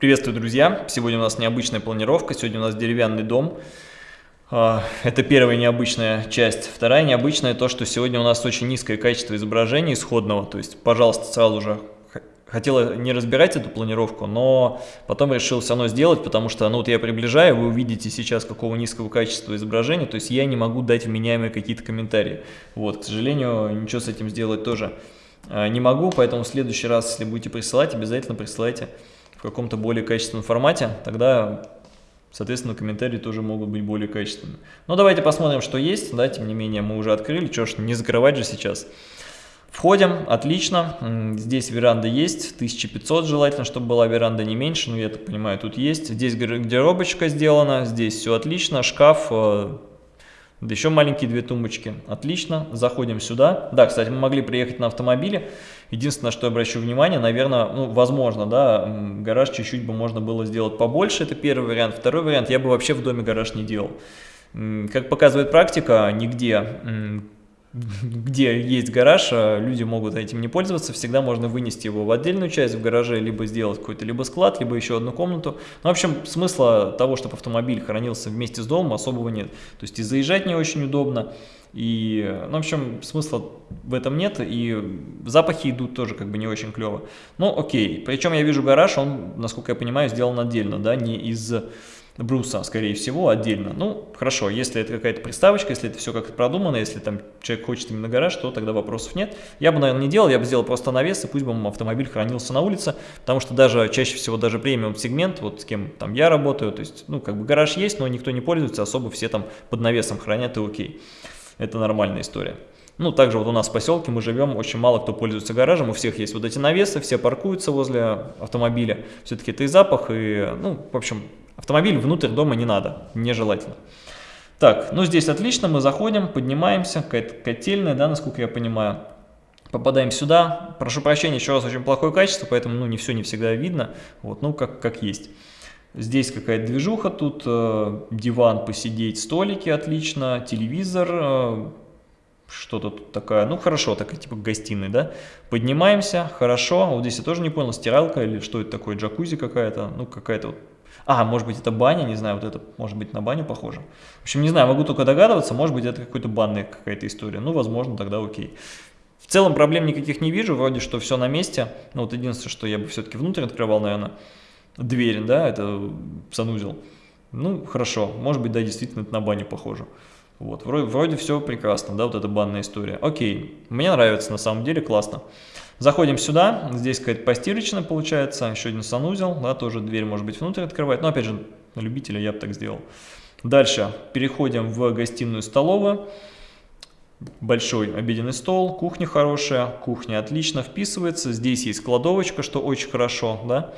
Приветствую, друзья! Сегодня у нас необычная планировка, сегодня у нас деревянный дом. А, это первая необычная часть. Вторая необычная то, что сегодня у нас очень низкое качество изображения исходного. То есть, пожалуйста, сразу же хотела не разбирать эту планировку, но потом решил все равно сделать, потому что, ну вот я приближаю, вы увидите сейчас какого низкого качества изображения, то есть я не могу дать вменяемые какие-то комментарии. Вот, к сожалению, ничего с этим сделать тоже а, не могу, поэтому в следующий раз, если будете присылать, обязательно присылайте в каком-то более качественном формате, тогда, соответственно, комментарии тоже могут быть более качественными. Но давайте посмотрим, что есть, да, тем не менее, мы уже открыли, что ж, не закрывать же сейчас. Входим, отлично, здесь веранда есть, 1500 желательно, чтобы была веранда не меньше, но я так понимаю, тут есть. Здесь гардеробочка сделана, здесь все отлично, шкаф, э, да еще маленькие две тумбочки. Отлично, заходим сюда. Да, кстати, мы могли приехать на автомобиле. Единственное, что я обращу внимание, наверное, ну, возможно, да, гараж чуть-чуть бы можно было сделать побольше. Это первый вариант. Второй вариант, я бы вообще в доме гараж не делал. Как показывает практика, нигде где есть гараж, а люди могут этим не пользоваться, всегда можно вынести его в отдельную часть в гараже, либо сделать какой-то либо склад, либо еще одну комнату. Ну, в общем, смысла того, чтобы автомобиль хранился вместе с домом, особого нет. То есть и заезжать не очень удобно, и, ну, в общем, смысла в этом нет, и запахи идут тоже как бы не очень клево. Ну, окей, причем я вижу гараж, он, насколько я понимаю, сделан отдельно, да, не из бруса, скорее всего, отдельно. Ну, хорошо, если это какая-то приставочка, если это все как-то продумано, если там человек хочет именно гараж, то тогда вопросов нет. Я бы, наверное, не делал, я бы сделал просто навес, и пусть бы автомобиль хранился на улице, потому что даже чаще всего даже премиум сегмент, вот с кем там я работаю, то есть, ну, как бы гараж есть, но никто не пользуется, особо все там под навесом хранят и окей. Это нормальная история. Ну, также вот у нас в поселке мы живем, очень мало кто пользуется гаражем, у всех есть вот эти навесы, все паркуются возле автомобиля. Все-таки это и запах, и, ну, в общем, Автомобиль внутрь дома не надо, нежелательно. Так, ну здесь отлично, мы заходим, поднимаемся, какая-то котельная, да, насколько я понимаю. Попадаем сюда. Прошу прощения, еще раз, очень плохое качество, поэтому ну, не все не всегда видно. Вот, ну, как, как есть. Здесь какая-то движуха, тут э, диван посидеть, столики отлично, телевизор, э, что-то тут такая, ну хорошо, такая типа гостиной, да. Поднимаемся, хорошо, вот здесь я тоже не понял, стиралка или что это такое, джакузи какая-то, ну какая-то вот а, может быть, это баня, не знаю, вот это может быть на баню похоже. В общем, не знаю, могу только догадываться, может быть, это какой-то банная какая-то история. Ну, возможно, тогда окей. В целом проблем никаких не вижу, вроде что все на месте. Ну, вот единственное, что я бы все-таки внутрь открывал, наверное, дверь, да, это санузел. Ну, хорошо, может быть, да, действительно, это на баню похоже. Вот, вроде, вроде все прекрасно, да, вот эта банная история. Окей, мне нравится, на самом деле, классно. Заходим сюда, здесь какая-то постирочная получается, еще один санузел, да, тоже дверь может быть внутрь открывать, но опять же, на любителя я бы так сделал. Дальше переходим в гостиную-столовую. Большой обеденный стол, кухня хорошая, кухня отлично вписывается. Здесь есть кладовочка, что очень хорошо, да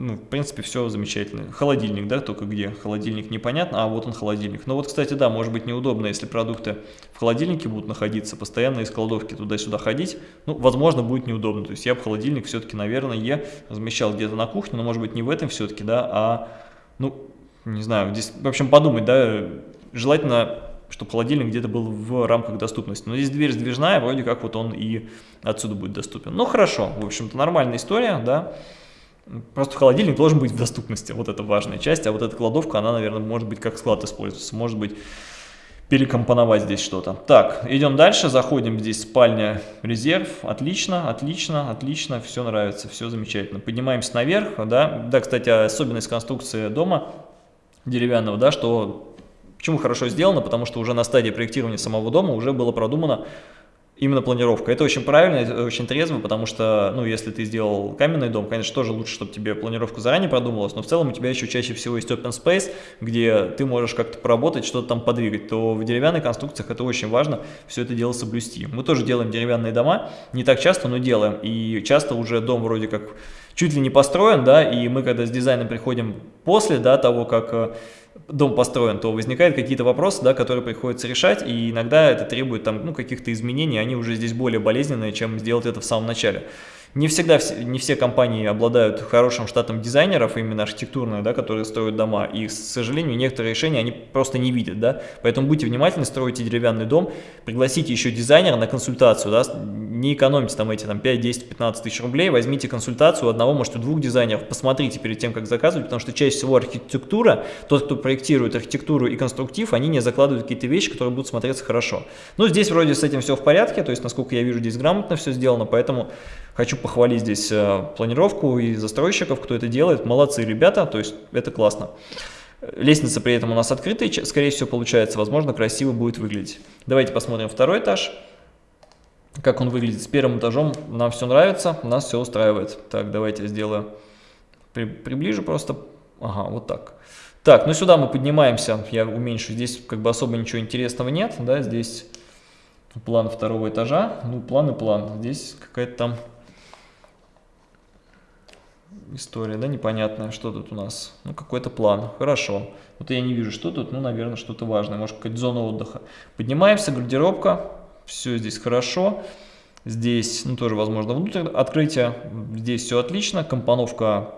ну, в принципе, все замечательно. Холодильник, да, только где? Холодильник непонятно, а вот он холодильник. Но вот, кстати, да, может быть неудобно, если продукты в холодильнике будут находиться, постоянно из кладовки туда-сюда ходить. Ну, возможно, будет неудобно. То есть я бы холодильник все-таки, наверное, размещал где-то на кухне, но, может быть, не в этом все-таки, да, а, ну, не знаю, здесь, в общем, подумать, да, желательно чтобы холодильник где-то был в рамках доступности. Но здесь дверь сдвижная, вроде как вот он и отсюда будет доступен. Ну, хорошо, в общем-то, нормальная история, да. Просто холодильник должен быть в доступности, вот это важная часть, а вот эта кладовка, она, наверное, может быть как склад используется, может быть перекомпоновать здесь что-то. Так, идем дальше, заходим, здесь спальня, резерв, отлично, отлично, отлично, все нравится, все замечательно. Поднимаемся наверх, да, да, кстати, особенность конструкции дома деревянного, да, что, почему хорошо сделано, потому что уже на стадии проектирования самого дома уже было продумано, Именно планировка. Это очень правильно, это очень трезво, потому что, ну, если ты сделал каменный дом, конечно, тоже лучше, чтобы тебе планировка заранее продумалась, но в целом у тебя еще чаще всего есть open space, где ты можешь как-то поработать, что-то там подвигать, то в деревянных конструкциях это очень важно, все это дело соблюсти. Мы тоже делаем деревянные дома, не так часто, но делаем, и часто уже дом вроде как чуть ли не построен, да, и мы когда с дизайном приходим после, да, того, как э, дом построен, то возникают какие-то вопросы, да, которые приходится решать, и иногда это требует там, ну, каких-то изменений, они уже здесь более болезненные, чем сделать это в самом начале. Не всегда, не все компании обладают хорошим штатом дизайнеров, именно архитектурных, да, которые строят дома, и, к сожалению, некоторые решения они просто не видят, да, поэтому будьте внимательны, стройте деревянный дом, пригласите еще дизайнера на консультацию, да, не экономьте там эти там 5, 10, 15 тысяч рублей, возьмите консультацию одного, может, у двух дизайнеров, посмотрите перед тем, как заказывать, потому что чаще всего архитектура, тот, кто проектирует архитектуру и конструктив, они не закладывают какие-то вещи, которые будут смотреться хорошо. Ну, здесь вроде с этим все в порядке, то есть, насколько я вижу, здесь грамотно все сделано, поэтому хочу похвалить здесь э, планировку и застройщиков, кто это делает, молодцы ребята, то есть это классно. Лестница при этом у нас открытая, скорее всего получается, возможно, красиво будет выглядеть. Давайте посмотрим второй этаж как он выглядит. С первым этажом нам все нравится, нас все устраивает. Так, давайте сделаю, при, приближу просто, ага, вот так. Так, ну сюда мы поднимаемся, я уменьшу, здесь как бы особо ничего интересного нет, да, здесь план второго этажа, ну план и план, здесь какая-то там история, да, непонятная, что тут у нас, ну какой-то план, хорошо, вот я не вижу, что тут, ну наверное что-то важное, может какая-то зона отдыха. Поднимаемся, гардеробка, все здесь хорошо. Здесь ну, тоже возможно внутрь открытие. Здесь все отлично, компоновка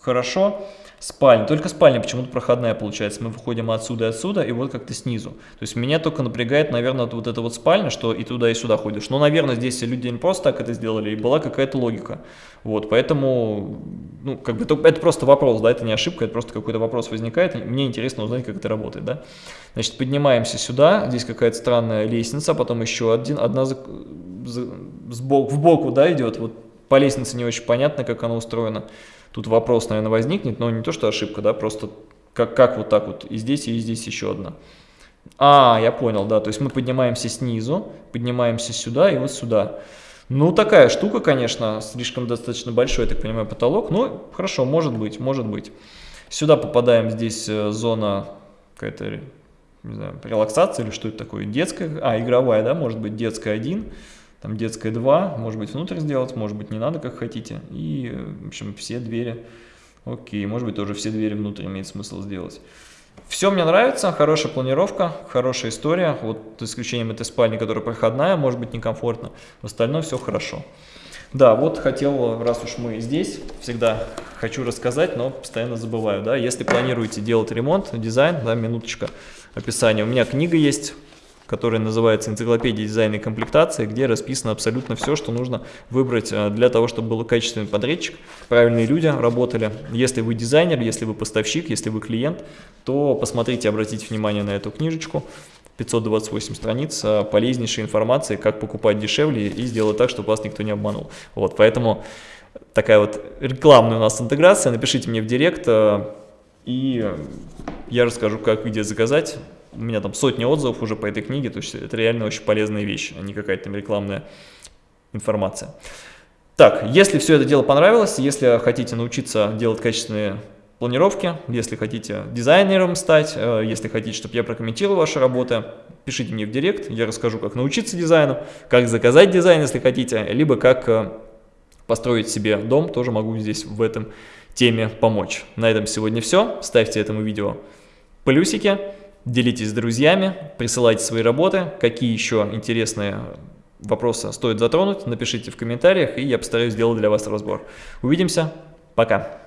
хорошо спальня. Только спальня почему-то проходная получается. Мы выходим отсюда и отсюда, и вот как-то снизу. То есть меня только напрягает, наверное, вот эта вот спальня, что и туда, и сюда ходишь. Но, наверное, здесь люди не просто так это сделали, и была какая-то логика. Вот, поэтому, ну, как бы это, просто вопрос, да, это не ошибка, это просто какой-то вопрос возникает. Мне интересно узнать, как это работает, да. Значит, поднимаемся сюда, здесь какая-то странная лестница, потом еще один, одна за, за, сбоку, в боку, да, идет. Вот по лестнице не очень понятно, как она устроена. Тут вопрос, наверное, возникнет, но не то, что ошибка, да, просто как, как вот так вот, и здесь, и здесь еще одна. А, я понял, да, то есть мы поднимаемся снизу, поднимаемся сюда и вот сюда. Ну, такая штука, конечно, слишком достаточно большой, я так понимаю, потолок, но хорошо, может быть, может быть. Сюда попадаем, здесь э, зона какая-то, не знаю, релаксация или что это такое, детская, а, игровая, да, может быть, детская 1 там детская 2, может быть внутрь сделать, может быть не надо, как хотите. И, в общем, все двери, окей, может быть тоже все двери внутрь имеет смысл сделать. Все мне нравится, хорошая планировка, хорошая история, вот с исключением этой спальни, которая проходная, может быть некомфортно, в остальном все хорошо. Да, вот хотел, раз уж мы здесь, всегда хочу рассказать, но постоянно забываю, да, если планируете делать ремонт, дизайн, да, минуточка описания, у меня книга есть, которая называется «Энциклопедия дизайна и комплектации», где расписано абсолютно все, что нужно выбрать э, для того, чтобы был качественный подрядчик, правильные люди работали. Если вы дизайнер, если вы поставщик, если вы клиент, то посмотрите, обратите внимание на эту книжечку. 528 страниц э, полезнейшей информации, как покупать дешевле и сделать так, чтобы вас никто не обманул. Вот, поэтому такая вот рекламная у нас интеграция. Напишите мне в директ, э, и я расскажу, как где заказать у меня там сотни отзывов уже по этой книге, то есть это реально очень полезная вещь, а не какая-то там рекламная информация. Так, если все это дело понравилось, если хотите научиться делать качественные планировки, если хотите дизайнером стать, э, если хотите, чтобы я прокомментировал ваши работы, пишите мне в директ, я расскажу, как научиться дизайну, как заказать дизайн, если хотите, либо как э, построить себе дом, тоже могу здесь в этом теме помочь. На этом сегодня все, ставьте этому видео плюсики. Делитесь с друзьями, присылайте свои работы, какие еще интересные вопросы стоит затронуть, напишите в комментариях, и я постараюсь сделать для вас разбор. Увидимся, пока!